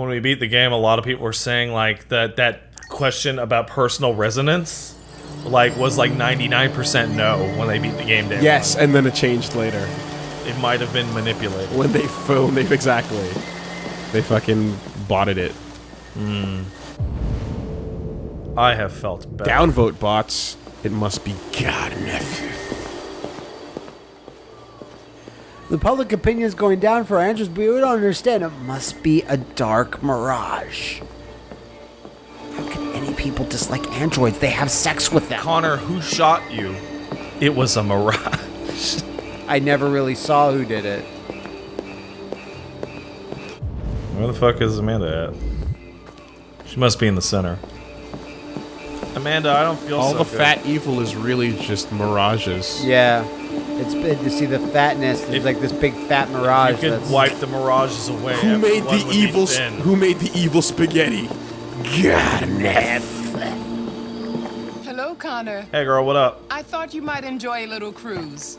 when we beat the game, a lot of people were saying like that that question about personal resonance, like was like 99% no when they beat the game. Day Yes, and then it changed later. it might have been manipulated. When they phone, they exactly. They fucking botted it. Hmm. I have felt bad. Downvote bots. It must be God enough. The public opinion is going down for androids, but we don't understand. It must be a dark mirage. How can any people dislike androids? They have sex with them. Connor, who shot you? It was a mirage. I never really saw who did it. Where the fuck is Amanda at? She must be in the center. Amanda, I don't feel All so the good. fat evil is really just mirages. Yeah. It's good to see the fatness. There's If- like this big fat mirage. You could that's- wipe the mirages away. Who made everyone the would be evil? s- thin. Who made the evil spaghetti? God enough. Hello, Connor. Hey girl, what up? I thought you might enjoy a little cruise.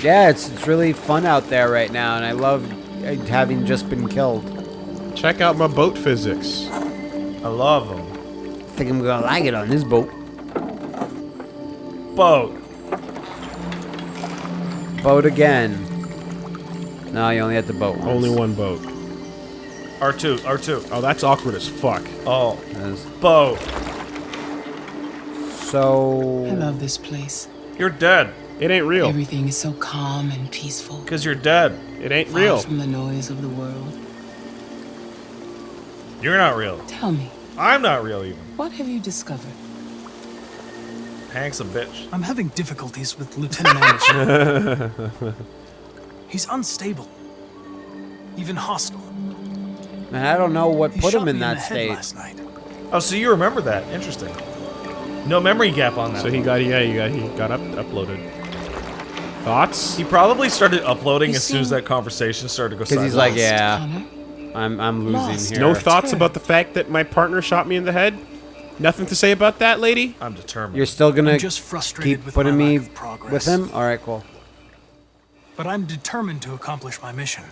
Yeah, it's, it's really fun out there right now, and I love uh, having just been killed. Check out my boat physics. I love them. I think I'm gonna like it on this boat. Boat. Boat again. No, you only had the boat once. Only one boat. R2, R2. Oh, that's awkward as fuck. Oh, Yes. boat. So. I love this place. You're dead. It ain't real. Everything is so calm and peaceful. Because you're dead. It ain't Far real. from the noise of the world. You're not real. Tell me, I'm not real even. what have you discovered? Hank's a bitch. I'm having difficulties with Lieutenant Anderson. He's unstable. Even hostile. Man, I don't know what He put him in that the state. last night. Oh, so you remember that. Interesting. No memory gap on that. So he got yeah, he got he got up uploaded. Thoughts? He probably started uploading You as soon as that conversation started to go Because he's like, yeah, I'm, I'm Lost. losing here. No thoughts about the fact that my partner shot me in the head? Nothing to say about that, lady? I'm determined. You're still gonna I'm just frustrated keep with putting me lack progress. with him? Alright, cool. But I'm determined to accomplish my mission.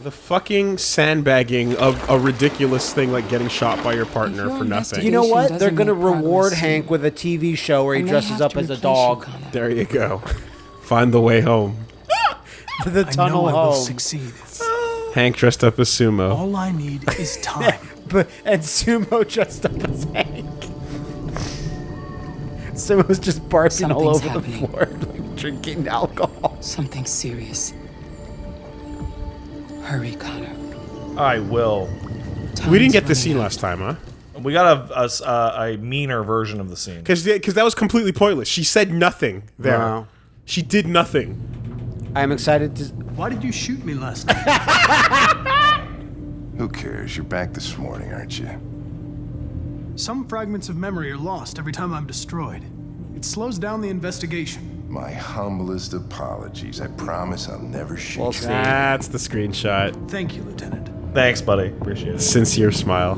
The fucking sandbagging of a ridiculous thing like getting shot by your partner your for nothing. You know what? They're gonna reward Hank soon. with a TV show where he I dresses up as a replace you, dog. There you go. Find the way home. the tunnel I tunnel know I will succeed. Hank dressed up as sumo. All I need is time. But, and Sumo dressed up as Hank. Sumo's just barking all over Something's the floor, like drinking alcohol. Something serious. Hurry, Connor. I will. We didn't get this scene out. last time, huh? We got a, a s- uh, a meaner version of the scene. Because that was completely pointless. She said nothing there. Wow. She did nothing. I'm excited to. Why did you shoot me last night? Who cares? You're back this morning, aren't you? Some fragments of memory are lost every time I'm destroyed. It slows down the investigation. My humblest apologies. I promise I'll never shoot We'll you. That's the screenshot. Thank you, Lieutenant. Thanks, buddy. Appreciate it. Sincere smile.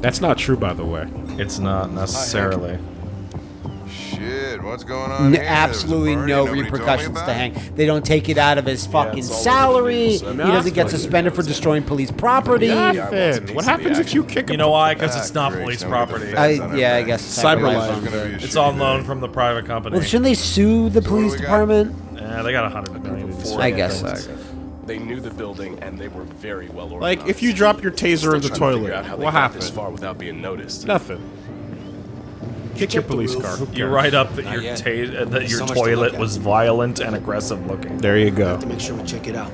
That's not true, by the way. It's not necessarily. Shit, what's going on N- here? There was a absolutely no nobody repercussions to it? Hank. They don't take it out of his fucking it's all over the salary. He doesn't get suspended for destroying police property. Nothing. What happens if you kick him? You know why? Because Ah, it's not police now we got the property. I, yeah, I guess Cyberlife. Cyberlife's It's on. gonna be a It's shitty on loan from the private company. Well, shouldn't they sue the what police department? yeah, they got a hundred million. to I guess so. They knew the building and they were very well organized. Like, if you drop your taser in the trying to figure toilet, out how they what got this far without being noticed. Nothing. Kick your police car. You write up that your yet. ta- uh, that your So much to toilet at. was violent and aggressive looking. There you go. To make sure we check it out.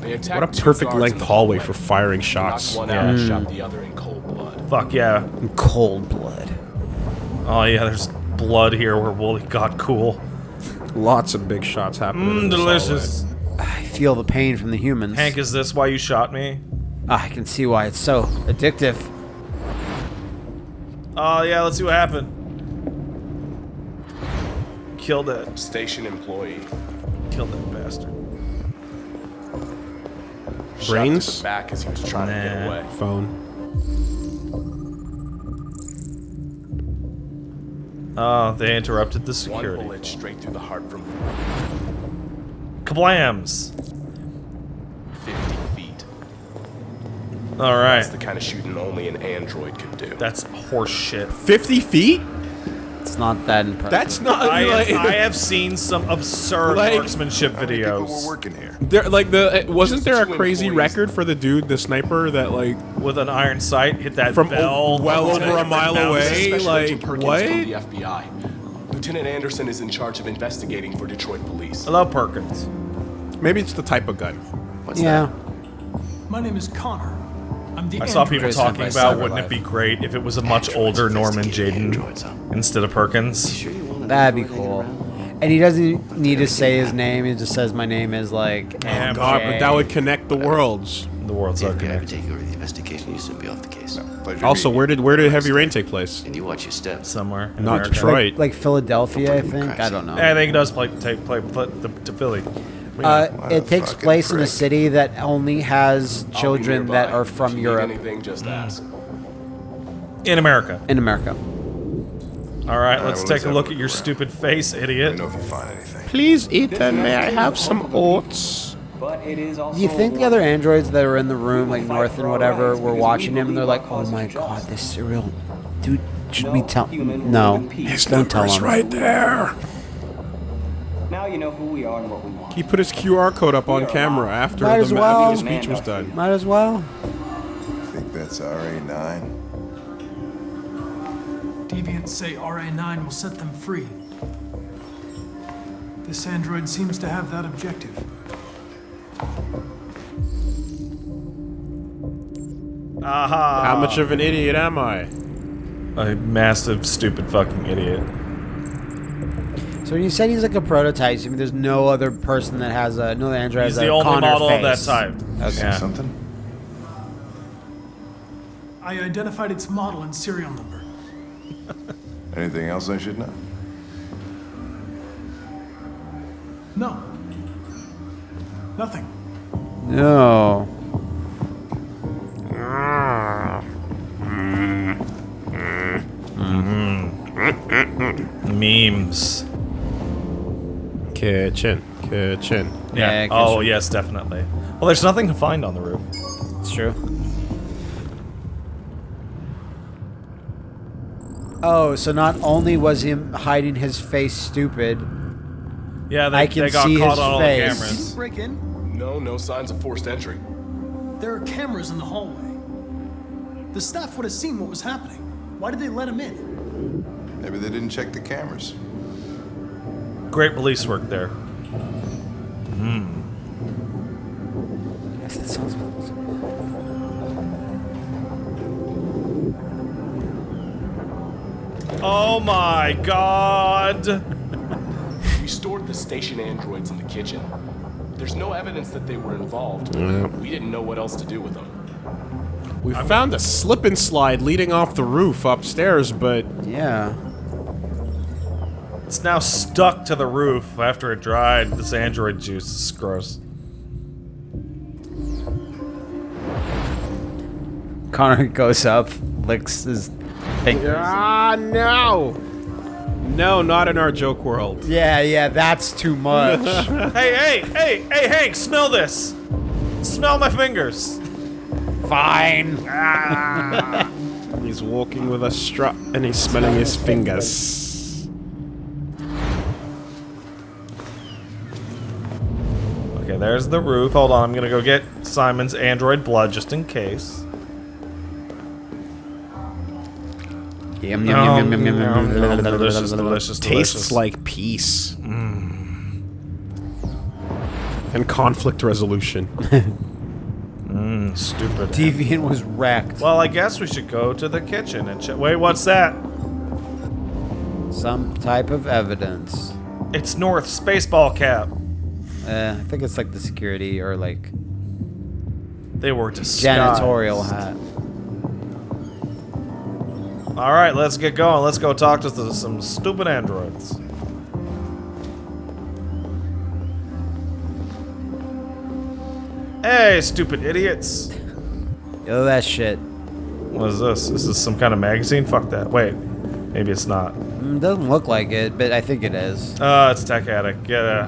What a perfect length hallway hallway. for firing Knocked shots. one out and shot the other in cold blood. Fuck yeah. Cold blood. Oh yeah, there's blood here where Woolie got cool. Lots of big shots happening. in Mmm, this delicious. I feel the pain from the humans. Hank, is this why you shot me? Ah, I can see why it's so addictive. Oh yeah, let's see what happened. Killed it. Station employee. Killed that bastard. Brains? to the back as he was trying to get away. Phone. Oh, they interrupted the security. One security. bullet straight through the heart from Kablams! 50 feet. All right. That's the kind of shooting only an android could do. That's horseshit. 50 feet? It's not that impressive. That's not I, like, I have seen some absurd Like- marksmanship How many people were working here? there, like the wasn't there a crazy record for the dude, the sniper that like with an iron sight, hit that From bell. o- well over a mile away? Special Agent like, Perkins what? from the FBI. Lieutenant Anderson is in charge of investigating for Detroit police. Hello, Perkins. Maybe it's the type of gun. yeah. My name is Connor. I'm the I saw people talking about wouldn't it be great if it was a much older Norman Jayden instead of Perkins. That'd be cool. And he doesn't need to say his name. He just says my name is like. Damn, God, but that would connect the worlds. The world's If not you ever connected take over the investigation, you should be off the case. Pleasure Also, where did where did Heavy Rain take place? And you watch your step somewhere. In Not America. Detroit. Like, like Philadelphia, I think. I don't know. Yeah, I think it does play take play, play to, to Philly. Uh, it takes fucking place in a city that only has children that nearby. are If you from need Europe Anything, just ask. In America. in America. All right, right, let's well, take let's a look at your around. stupid face, Let idiot. me know if you find anything. Please, Ethan, may I have some oats? Do you think the other androids that were in the room, like North and whatever, were watching him and they're like, "Oh my god, this serial dude should we tell?" No, don't tell him. right there. Now you know who we are and what we want. He put his QR code up on camera after Might the, as well. after the speech was done. Might as well. I think that's RA9. Deviants say RA9 will set them free. This android seems to have that objective. Aha! How much of an idiot am I? A massive, stupid fucking idiot. So when you said he's like a prototype, I mean, there's no other person that has a no other android He's has the a only Connor model of that type. Okay. Yeah. Something? I identified its model and serial number. Anything else I should know? No. Nothing. No. Memes. Kitchen, kitchen. Yeah. Yeah, oh, yes, definitely. Well, there's nothing to find on the roof. It's true. Oh, so not only was him hiding his face stupid, Yeah, they, I can they got see caught his on all face. the Did cameras. you break in? No, no signs of forced entry. There are cameras in the hallway. The staff would have seen what was happening. Why did they let him in? Maybe they didn't check the cameras. Great police work there. Hmm. yes, that sounds. Oh my god! We stored the station androids in the kitchen. There's no evidence that they were involved. We didn't know what else to do with them. We found a slip and slide leading off the roof upstairs, but Yeah. It's now stuck to the roof after it dried. This android juice is gross. Connor goes up, licks his fingers. ah no, no, not in our joke world. Yeah, yeah, that's too much. hey, hey, hey, hey, Hank, smell this! Smell my fingers! Fine. He's walking with a strut and he's smelling his fingers. There's the roof. Hold on, I'm gonna go get Simon's android blood just in case. Yum, yum, yum, yum, yum, yum, yum. Delicious, delicious, Tastes delicious. like peace. Mm. And conflict resolution. Mm, stupid. Deviant was wrecked. Well, I guess we should go to the kitchen and check. Wait, what's that? Some type of evidence. It's North's baseball cap. Uh, I think it's like the security or like They were disguised. janitorial hat. All right, let's get going. Let's go talk to some stupid androids. Hey, stupid idiots. Yo, that shit. What is this? Is this some kind of magazine? Fuck that. Wait. Maybe it's not. Mm, doesn't look like it, but I think it is. Uh, it's Tech Addict. Uh,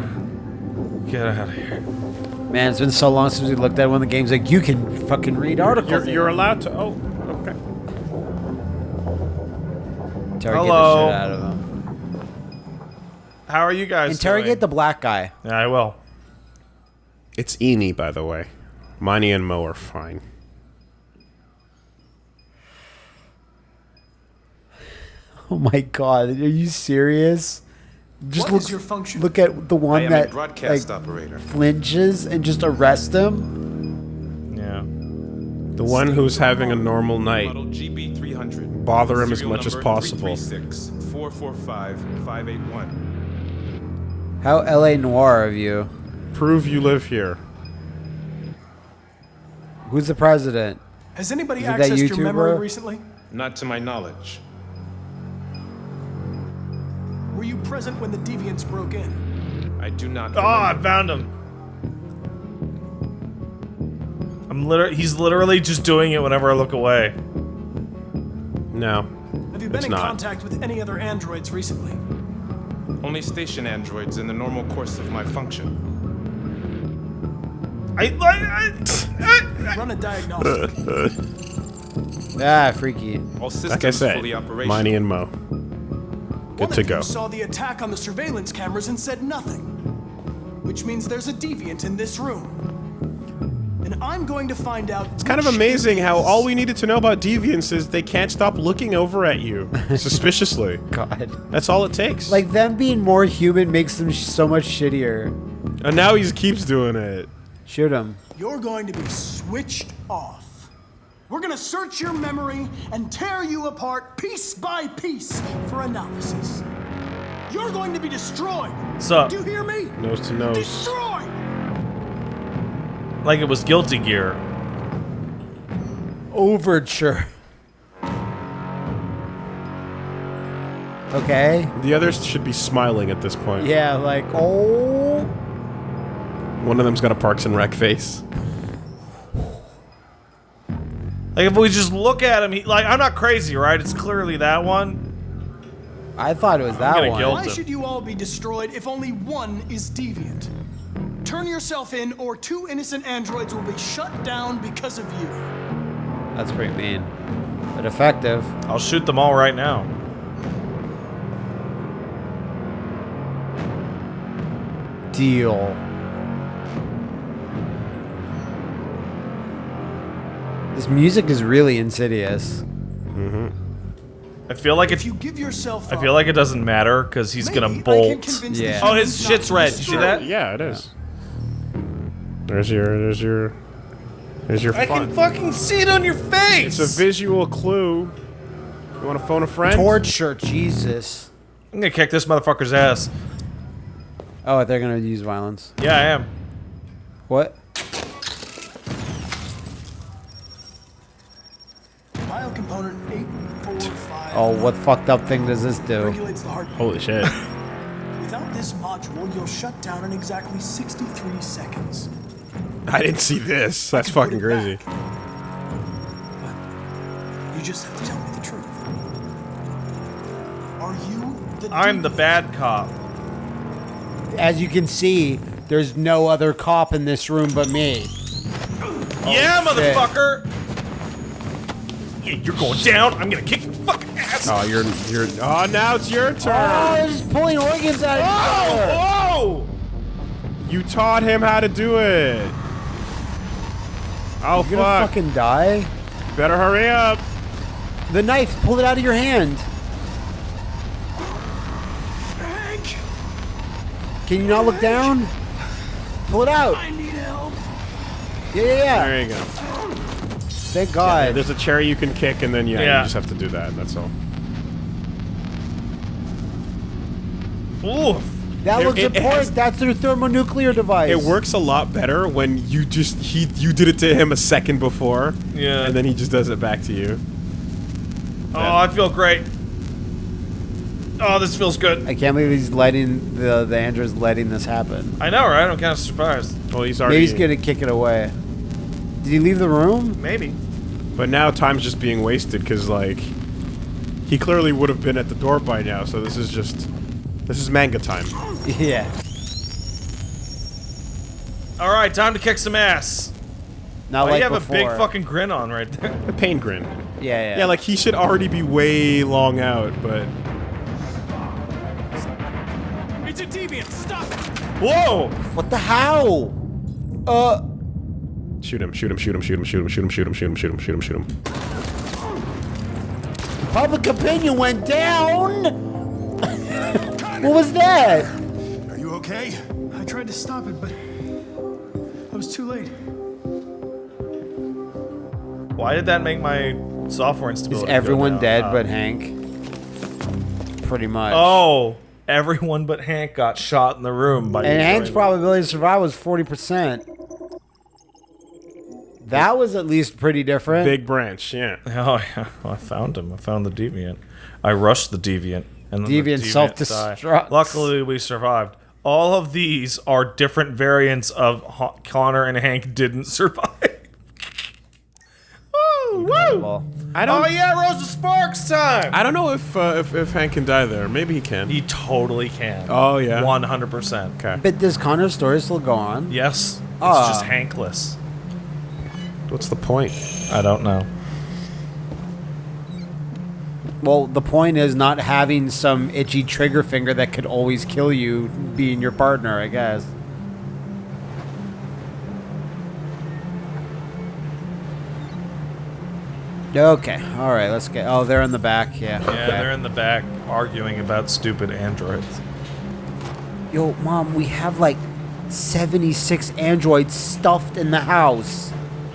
get out of here. Man, it's been so long since we looked at one of the games. Like you can fucking read articles. You're, you're allowed to. Oh, okay. interrogate Hello. the shit out of him. How are you guys? Interrogate doing? the black guy. Yeah, I will. It's Eni, by the way. Money and Mo are fine. Oh my god, are you serious? Just What look, your function? look at the one that a broadcast like, operator. flinches and just arrest him. Yeah. The one who's having a normal night. GB300. Bother him as much as possible. 336 445 581. How LA Noire of you. Prove you live here. Who's the president? Has anybody Is that accessed your memory recently? Not to my knowledge. Present when the deviants broke in? I do not. Oh, I found him. I'm literally. He's literally just doing it whenever I look away. No. Have you been It's in not. contact with any other androids recently? Only station androids in the normal course of my function. I. I, I, Run a diagnostic. Ah, freaky. All systems Like I said, fully operational. Money and Mo. Good One to of go. you saw the attack on the surveillance cameras and said nothing. Which means there's a deviant in this room. And I'm going to find out. It's kind of amazing how all we needed to know about deviants is they can't stop looking over at you suspiciously. God. That's all it takes. Like them being more human makes them sh- so much shittier. and now he keeps doing it. Shoot him. You're going to be switched off. We're going to search your memory and tear you apart piece by piece for analysis. You're going to be destroyed. So, Do you hear me? Nose to nose. Destroyed. like it was Guilty Gear. Overture. Okay. The others should be smiling at this point. Yeah, like, oh. One of them's got a Parks and Rec face. Like if we just look at him, he, like I'm not crazy, right? It's clearly that one. I thought it was that gonna one. guilt- Why him. should you all be destroyed if only one is deviant? Turn yourself in, or two innocent androids will be shut down because of you. That's pretty mean. But effective. I'll shoot them all right now. Deal. This music is really insidious. Mm-hmm. I feel like If you give yourself I feel like it doesn't matter because he's maybe gonna bolt. Yeah. Oh, his shit's red. You see that? Yeah, it is. There's your, there's your, there's your I fun. can fucking see it on your face. It's a visual clue. You want to phone a friend? Torture, Jesus. I'm gonna kick this motherfucker's ass. Oh, they're gonna use violence. Yeah, I am. What? Oh, what fucked up thing does this do? regulates the heartbeat. Holy shit. Without this module, you'll shut down in exactly 63 seconds. I didn't see this. That's I can put fucking it crazy. back. But you just have to tell me the truth. Are you the I'm the bad cop. As you can see, there's no other cop in this room but me. yeah, oh, shit. motherfucker. Yeah, you're going down. I'm gonna kick your fucking ass. Oh, you're, you're. Oh, now it's your turn. Oh, they're just pulling organs out of each other. Oh! You taught him how to do it. Oh You're gonna fuck! fucking die. Better hurry up. The knife, pull it out of your hand. Hank, Can you not look down? Pull it out. I need help. Yeah, yeah, yeah. There you go. Thank God. There's a cherry you can kick, and then yeah, Yeah. you just have to do that. That's all. Ooh. that It- looks it- it important. has- That's their thermonuclear device. It works a lot better when you just he you did it to him a second before, Yeah. and then he just does it back to you. Oh, I feel great. Oh, this feels good. I can't believe he's letting the the android's letting this happen. I know, right? I'm kind of surprised. Well, he's already. Maybe he's gonna kick it away. Did he leave the room? Maybe. But now time's just being wasted because like He clearly would have been at the door by now, so this is just... This is manga time. Yeah. All right, time to kick some ass. Not Why like you have before. a big fucking grin on right there. A pain grin. Yeah, yeah. Yeah, like he should already be way long out, but... It's a deviant. Stop it. Whoa! What the how? Uh. Shoot him, shoot him, shoot him, shoot him, shoot him, shoot him, shoot him, shoot him, shoot him, shoot him, shoot him. Public opinion went down. What was that? Are you okay? I tried to stop it, but I was too late. Why did that make my software Is instability? go everyone down? dead Uh, but Hank? Pretty much. Oh, everyone but Hank got shot in the room by. And Hank's probability to survive was 40%. That was at least pretty different. Big branch, yeah. Oh yeah, well, I found him. I found the deviant. I rushed the deviant, and then Deviant the self-destructs. died. Luckily, we survived. All of these are different variants of Ho- Connor and Hank didn't survive. woo, woo! I don't... Oh yeah, Rosa Sparks time. I don't know if, uh, if if Hank can die there. Maybe he can. He totally can. Oh, yeah? one hundred percent. Okay. But does Connor's story still go on? Yes, it's Ah. just Hankless. What's the point? I don't know. Well, the point is not having some itchy trigger finger that could always kill you being your partner, I guess. Okay, alright, let's get. Oh, they're in the back, yeah. Yeah, okay. they're in the back arguing about stupid androids. Yo, Mom, we have like 76 androids stuffed in the house.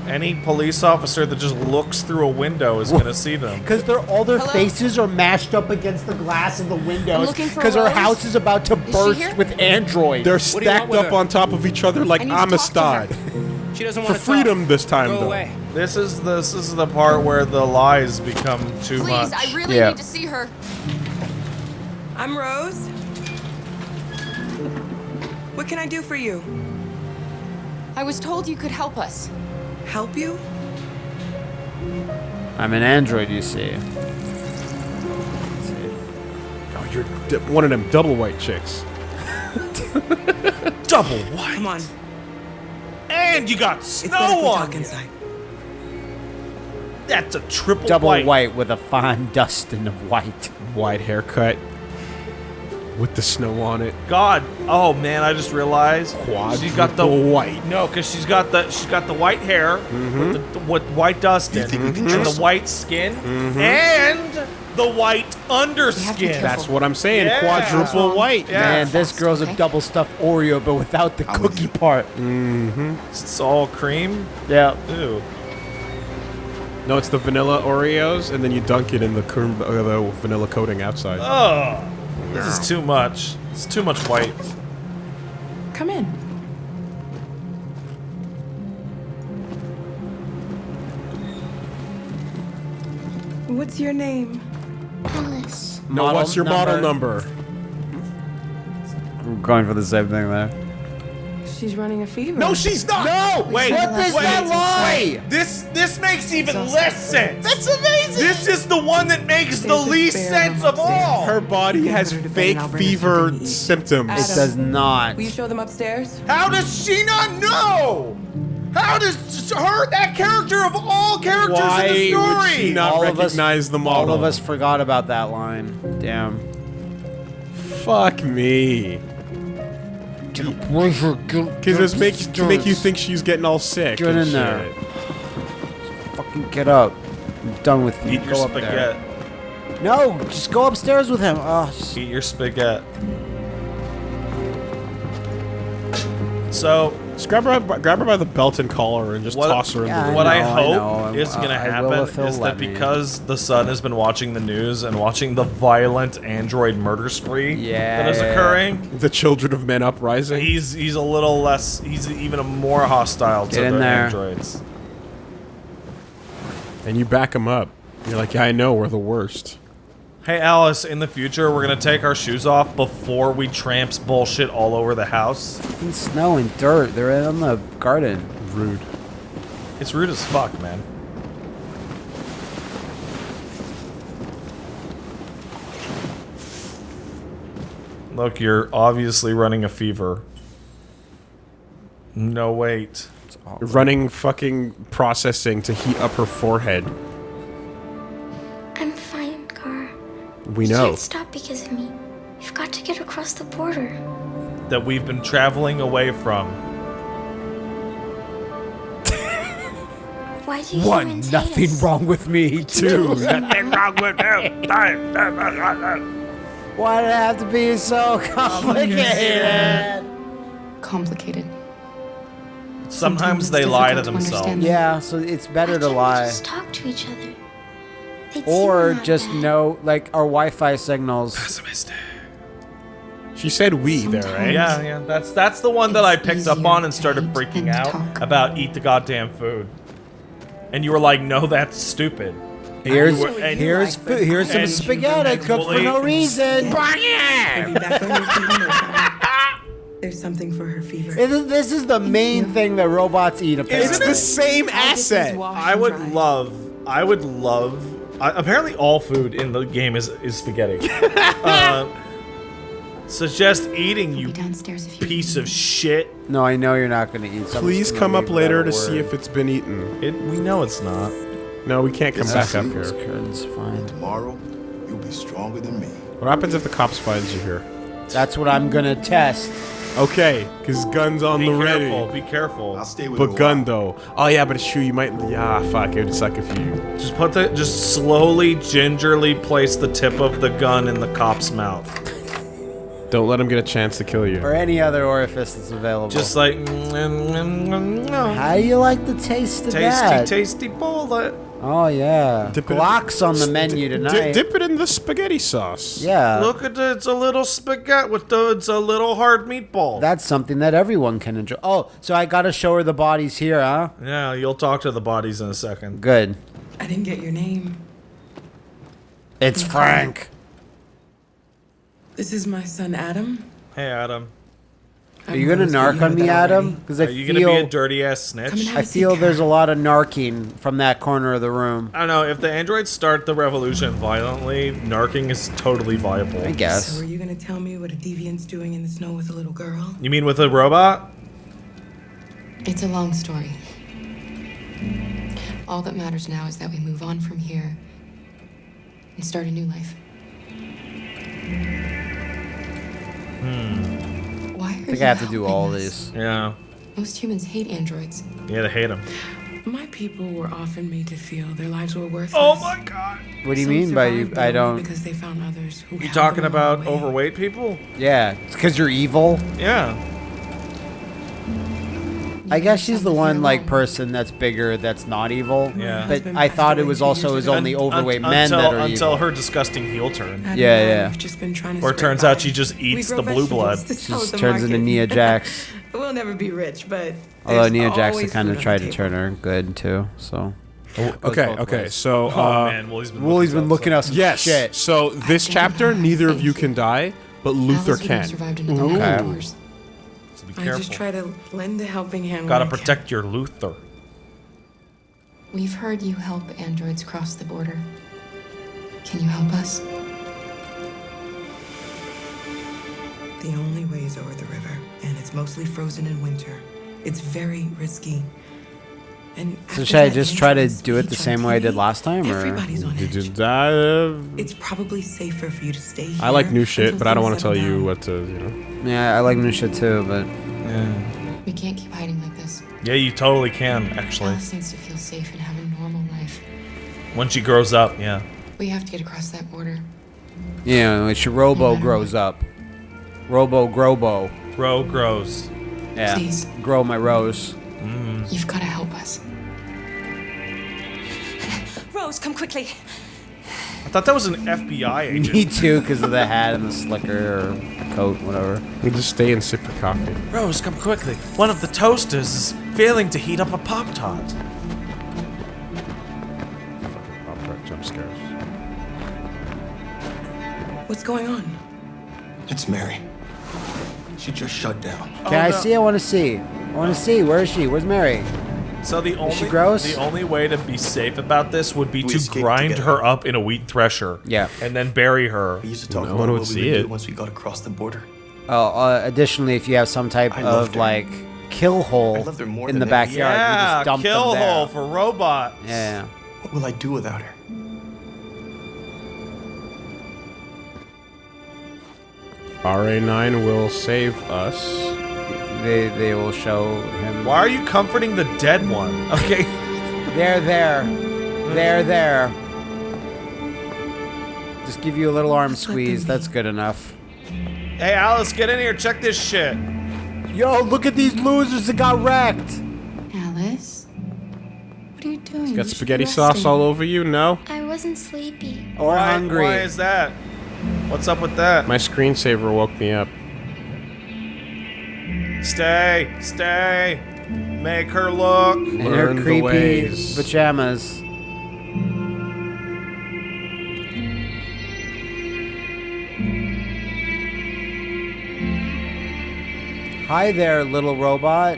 Any police officer that just looks through a window is gonna see them. Because they're all their Hello? faces are mashed up against the glass of the windows. looking for Because our Rose. house is about to she burst with androids. They're do you want stacked with up her? on top of each other like I need to talk to Amistad. She doesn't For want to freedom this time, Go though. away. This is this is the part where the lies become too Please, much. I really Yeah. need to see her. I'm Rose. What can I do for you? I was told you could help us. Help you? I'm an android, you see. Oh, you're one of them double white chicks. double white. Come on. And you got It's better if snow we on talk you. inside. That's a triple Double white. white. with a fine dusting of white. White haircut. With the snow on it. God, oh man, I just realized she's got the white. No, because she's got the she's got the white hair with, the, mm-hmm. with white dust in, think we can and the trust her? white skin, mm-hmm. and the white underskin. That's what I'm saying. Yeah. Quadruple white. Yeah. Man, this girl's a double stuffed Oreo, but without the I'm with cookie part. Mm-hmm. It's all cream. Yeah. Ew. No, it's the vanilla Oreos, and then you dunk it in the, cream, uh, the vanilla coating outside. Oh, this is too much. It's too much white. Come in. What's your name? Alice. no, model what's your model number? We're going for the same thing there. She's running a fever. No, she's not. No! Wait, What is that lie? This this makes even less sense. That's amazing. This is the one that makes the least sense of all. Her body has her to bed fake and I'll bring her fever something to symptoms. It does not. Will you show them upstairs? How does she not know? How does her that character of all characters Why in the story? would she not All of us- recognize the model? All of us forgot about that line. Damn. Fuck me. Because this make to make you think she's getting all sick. Get and in there. shit. Fucking get up. I'm done with you. Eat your Go up there. spaghetti. No, just go upstairs with him. Oh, just- Eat your spaghetti. So Just grab her, by- grab her by the belt and collar and just What- toss her Yeah, into the what I know, I know. hope is Uh, going to happen is let that me. because the son has been watching the news and watching the violent android murder spree Yeah, that is yeah. occurring, the children of men uprising. he's he's a little less. He's even a more hostile to Get in the there. androids. and you back him up. You're like, yeah, I know, we're the worst. Hey, Alice, in the future, we're gonna take our shoes off before we tramps bullshit all over the house. Snow and dirt. They're in the garden. Rude. It's rude as fuck, man. Look, you're obviously running a fever. No, wait. Running fucking processing to heat up her forehead. We You know. can't stop because of me. You've got to get across the border. That we've been traveling away from. Why do you One, humans hate nothing us? wrong with me. Two, Nothing wrong with him. why did it have to be so complicated? Complicated. Sometimes it's they lie to difficult to themselves. understand. Yeah, so it's better to Why lie. Just talk to each other. They'd see Or just bad. know, like, our Wi-Fi signals. She said we there, right? Yeah, yeah. That's that's the one that I picked up on and started freaking out talk. about eat the goddamn food. And you were like, "No, that's stupid." Here's You were- and- here's food, here's some and- spaghetti and cooked for no reason. Be back on your feet in no time. There's something for her fever. This is- This is the main thing that robots eat. It's the same asset. I would love, I would love. I, apparently, all food in the game is is spaghetti. uh, suggest eating, you Downstairs if you piece of shit. No, I know you're not going to eat. Someone's Please come up later to see if it's been eaten. It, we know it's not. No, we can't come back up here. curtain's fine. Tomorrow, you'll be stronger than me. What happens if the cops finds you here? That's what I'm gonna test. Okay, because gun's on Be the ready. careful. Be careful. I'll stay with you. But a gun though. Oh yeah, but it's true. You might. Yeah, fuck. It would suck if you. Just put the, just slowly, gingerly place the tip of the gun in the cop's mouth. Don't let him get a chance to kill you. Or any other orifice that's available. Just like, mm, mm, mm, mm, no. How do you like the taste of tasty, that? Tasty, tasty bullet. Oh yeah, Dip it Glock's on the menu Di- tonight. dip it in the spaghetti sauce. yeah, Look at it. It's a little spaghetti with the. It's a little hard meatball. that's something that everyone can enjoy. Oh, so I gotta show her the bodies here, huh? yeah, you'll talk to the bodies in a second. Good. I didn't get your name. It's Frank. This is my son Adam. Hey, Adam. Are you gonna narc on me, Adam? Because I Are you feel gonna be a dirty ass snitch? I feel there's a lot of narking from that corner of the room. I don't know. If the androids start the revolution violently, narking is totally viable. I guess. So are you gonna tell me what a deviant's doing in the snow with a little girl? You mean with a robot? It's a long story. All that matters now is that we move on from here and start a new life. Hmm. Why are I think you I have to do all us? these. Yeah. Most humans hate androids. Yeah, they hate them. My people were often made to feel their lives were worthless. Oh my god. What do you Some mean by you? I don't. Because they found others who You held talking about overweight people? Yeah, it's because you're evil. Yeah. I guess she's the one like person that's bigger that's not evil. Yeah. But I thought it was also his only Un- un- overweight men until, that are until evil. her disgusting heel turn. Adam Yeah, I, yeah. We've just been trying to Or it scrape turns out by. she just We eats grow the blue blood. vegetables to She sell just at the turns into market. Nia Jax. we'll never be rich, but Although there's Nia Jax always kind of food on tried the to table. turn her good too. So. Goes Okay, both okay. ways. So, Oh, uh, man, Woolie's been Woolie's looking been looking up some yes. shit. So this chapter, neither of you can die, but Luther Alice would have can. survived another Okay. hundred years. So be I just try to lend a helping hand. Gotta protect your Luther. We've heard you help androids cross the border. Can you help us? The only way is over the river, and it's mostly frozen in winter. It's very risky. And So should I just try to do it the same way I did last time, or Everybody's on Did edge. you die? Uh, It's probably safer for you to stay here. I like new shit, but I don't want to tell settle you what to. You know. yeah, I like new shit too, but Yeah. We can't keep hiding like this. Yeah, you totally can, actually. Alice needs to feel safe and have a normal life. When she grows up, yeah. We have to get across that border. Yeah, know, when she Robo matter grows up, Robo Grobo, Grow grows. yeah, Please. grow my rose. Mm. You've got to help us. Rose, come quickly. I thought that was an FBI agent. Me too, because of the hat and the slicker or the coat, whatever. We just stay and sip your coffee. Rose, come quickly. One of the toasters is failing to heat up a Pop Tart. Fucking pop tart jump scares. What's going on? It's Mary. She just shut down. Can I oh, see? I want to see. I want to see. Where is she? Where's Mary? So the only she gross? the only way to be safe about this would be We to grind together. her up in a wheat thresher. Yeah. And then bury her. We used to talk No about what we would it. do once we got across the border. Oh, uh, additionally, if you have some type I of like kill hole I loved her more in the anything. backyard, you Yeah, just dump kill them there. hole for robots. Yeah. What will I do without her? RA9 will save us. They they will show him. Why are you comforting the dead one? Okay. There, there, there, there. Just give you a little arm squeeze. That's good enough. hey, Alice, get in here. Check this shit. Yo, look at these losers that got wrecked. Alice? What are you doing? Got You should spaghetti sauce resting. all over you? No? I wasn't sleepy. Or why, hungry. Why is that? What's up with that? My screensaver woke me up. Stay, stay. Make her look. In Learn her the creepy ways. pajamas. Hi there, little robot.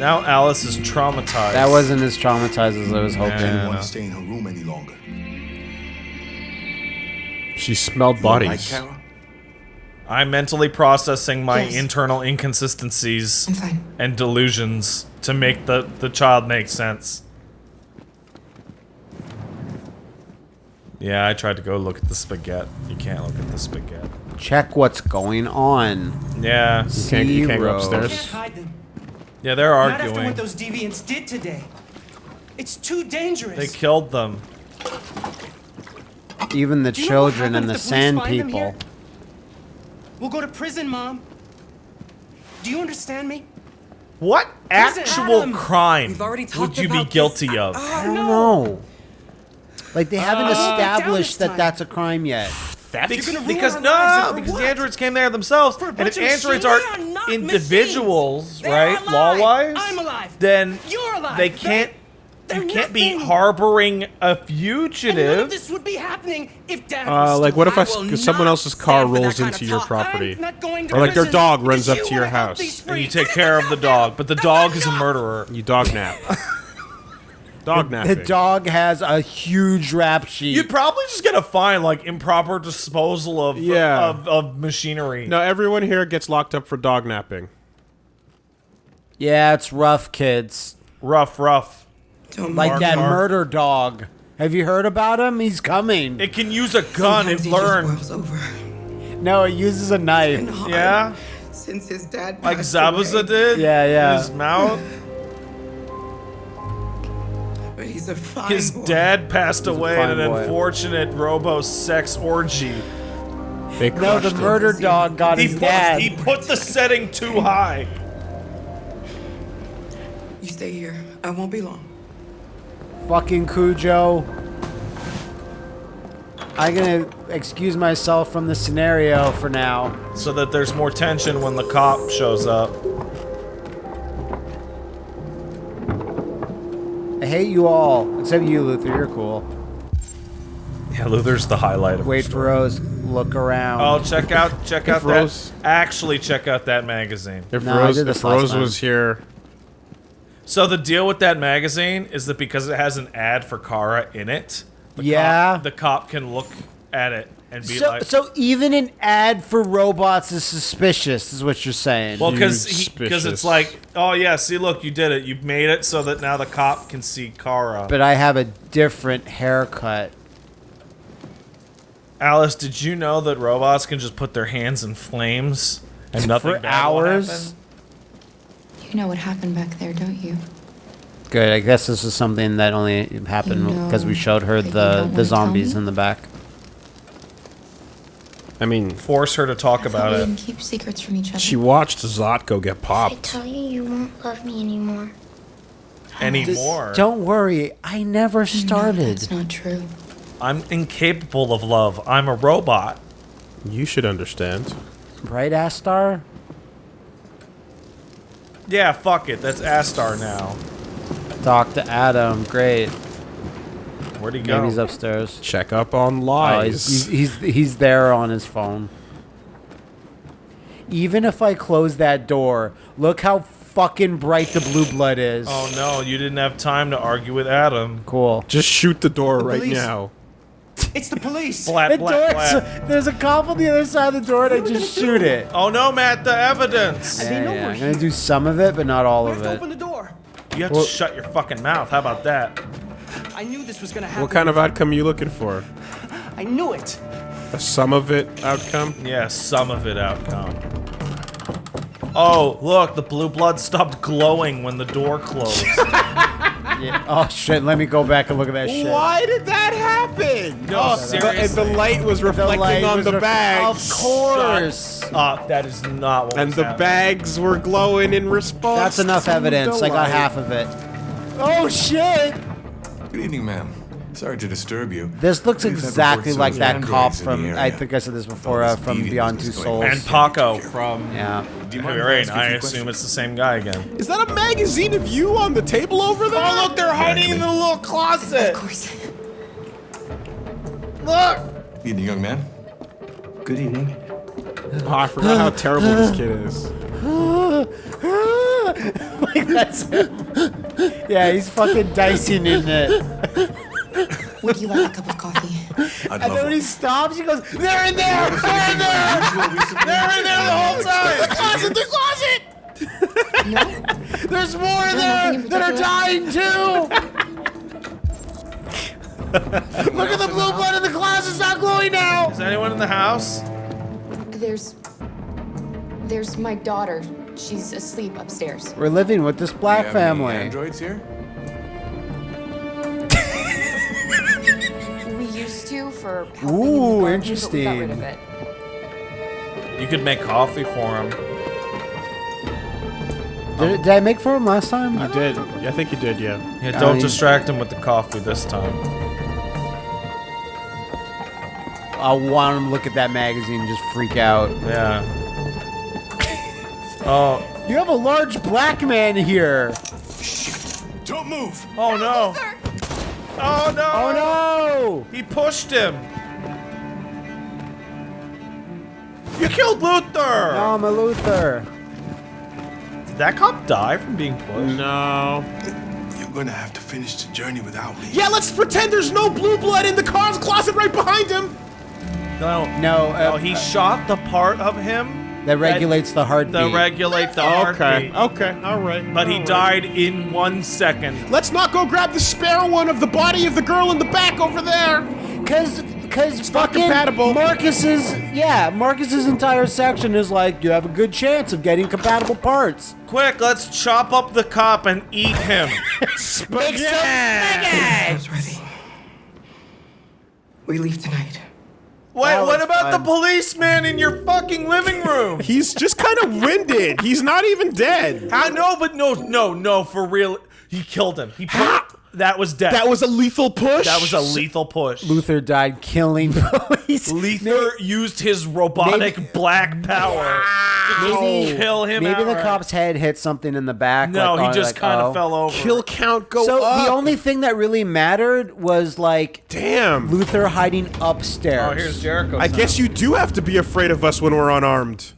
Now Alice is traumatized. That wasn't as traumatized as I was hoping. I Yeah. don't stay in her room any longer. She smelled bodies. Like I'm mentally processing my Yes. internal inconsistencies and delusions to make the, the child make sense. Yeah, I tried to go look at the spaghetti. You can't look at the spaghetti. Check what's going on. Yeah. You can't, you can't go Zero. upstairs. Hide them. Yeah, they're Not after what those deviants did today. It's too dangerous. They killed them. Even the Do you know what children and the happens if sand police find them people. We'll go to prison, Mom. Do you understand me? What Prison. actual Adam! crime would you be about this. guilty of? I don't know. Like they haven't oh, down established that time. that's a crime yet. Theft? You're because no, because what? the androids came there themselves, For a and bunch if of androids are are not individuals. They right, are law-wise, I'm alive. then You're alive. they They- can't. they're you can't be harboring a And none of fugitive. this would be happening if Dad Uh, like, what if I alive. s- will someone else's car stand for that rolls into your talk. property? I'm not going to Or like their dog runs up to your house. And you take care of the dog, but the dog is a murderer. You dog nap. dog napping. The dog has a huge rap sheet. You'd probably just get a fine, like improper disposal of Yeah. of, of machinery. No, everyone here gets locked up for dog napping. yeah, it's rough, kids. Rough, rough. Don't Like Mark, that Mark. murder dog. Have you heard about him? He's coming. It can use a gun Sometimes and he just learn. boils over. no, it uses a knife. Yeah, Since his dad like passed Zabuza away. did. Yeah, yeah. In his mouth. But he's a fine His boy. dad passed away in an boy. unfortunate robo sex orgy. They No, the crushed him. murder dog got He his put, dad. he put the setting too high. You stay here. I won't be long. Fucking Cujo. I'm gonna excuse myself from the scenario for now. So that there's more tension when the cop shows up. Hate you all, except you, Luther. You're cool. Yeah, Luther's the highlight of Wait the for. Rose. Look around. Oh, check out, check out If Rose- that. Actually, check out that magazine. If No, I Rose, did this if last Rose time. was here, So the deal with that magazine is that because it has an ad for Kara in it, the Yeah. cop, the cop can look at it and be so, like, so even an ad for robots is suspicious, is what you're saying. well, because because it's like, oh yeah, see, look, you did it. You made it so that now the cop can see Kara. but I have a different haircut. Alice, did you know that robots can just put their hands in flames and nothing For bad will hours? happen? You know what happened back there, don't you? Good. I guess this is something that only happened You because we showed her the the zombies in the back. I mean, Force her to talk I about we it. didn't keep secrets from each other. she watched Zlatko get popped. I popped. tell you, you won't love me anymore. Anymore. Don't worry, I never started. No, started. that's not true. I'm incapable of love. I'm a robot. You should understand. Right, Astar? Yeah, fuck it. That's Astar now. Talk to Adam. Great. Where'd he go? Maybe he's upstairs. Check up on Oh, lies. he's, he's, he's, he's there on his phone. Even if I close that door, look how fucking bright the blue blood is. Oh no, you didn't have time to argue with Adam. Cool. Just shoot the door right police. now. It's the police. Blat, The blat, door, blat. there's a cop on the other side of the door, and I just shoot it. Oh no, Matt, the evidence. Yeah, yeah, I'm gonna do some of it, but not all We of have to it. open the door. You have Well- to shut your fucking mouth. How about that? I knew this was gonna happen. What kind of outcome are you looking for? I knew it. A sum of it outcome? Yeah, some of it outcome. Oh, look, the blue blood stopped glowing when the door closed. Yeah. Oh shit! Let me go back and look at that shit. Why did that happen? No, oh, seriously. And the light was reflecting light on was the ref- bags. Of course. uh, that is not what And was the happening. bags were glowing in response. That's enough evidence. I got half of it. Oh shit! Good evening, ma'am. Sorry to disturb you. This looks We've exactly like that cop androids in the from. I think I said this before. Uh, from Beyond Two Souls. And Paco from Yeah. Do you mind Heavy if I Rain. ask you a I few assume it's the same guy again. Is that a magazine of you on the table over there? Oh, look, they're hiding in the little closet. Of course. Look. Good evening, young man. Good evening. Oh, I forgot how terrible this kid is. like that's yeah, he's fucking dicing in it. Would you like a cup of coffee? I'd And then when he one. stops, he goes, "They're in there! They're in there! They're in there the whole time! The closet! The closet! No? There's more in there that are dying too! Look at the blue blood in the closet! It's not glowing now! Is anyone in the house? There's. There's my daughter. She's asleep upstairs. We're living with this Do you black have any family. Androids here? We used to for helping in the Ooh, garden, But we got rid interesting. of it. You could make coffee for him. Did, um, did I make for him last time? You did. I think you did, yeah. Yeah, don't I- distract him with the coffee this time. I want him to look at that magazine and just freak out. Yeah. Oh, You have a large black man here. Don't move! oh no. Oh no. Oh no! He pushed him. You killed Luther. No, I'm a Luther. Did that cop die from being pushed? No. You're gonna have to finish the journey without me. Yeah, let's pretend there's no blue blood in the Kara's closet right behind him. No. No, uh, No, he shot the part of him that regulates the heartbeat. that regulate the Okay. heartbeat. Okay. All right. But he all right. died in one second. Let's not go grab the spare one of the body of the girl in the back over there. Cause, cause not fucking compatible. Marcus's, yeah, Marcus's entire section is like, you have a good chance of getting compatible parts. Quick, let's chop up the cop and eat him. Make some It's ready. We leave tonight. Wait, That what about fun. the policeman in your fucking living room? He's just kind of winded. He's not even dead. I know, but no, no, no, for real. He killed him. He put, that was death. That was a lethal push. that was a lethal push. Luther died killing police. Luther used his robotic Maybe- black power Maybe- just kill him. Maybe the cop's head hit something in the back. No, like, he on- just like, kind of oh. fell over. Kill count go So up. the only thing that really mattered was like Damn. Luther hiding upstairs. Oh, here's Jericho. I guess you do have to be afraid of us when we're unarmed.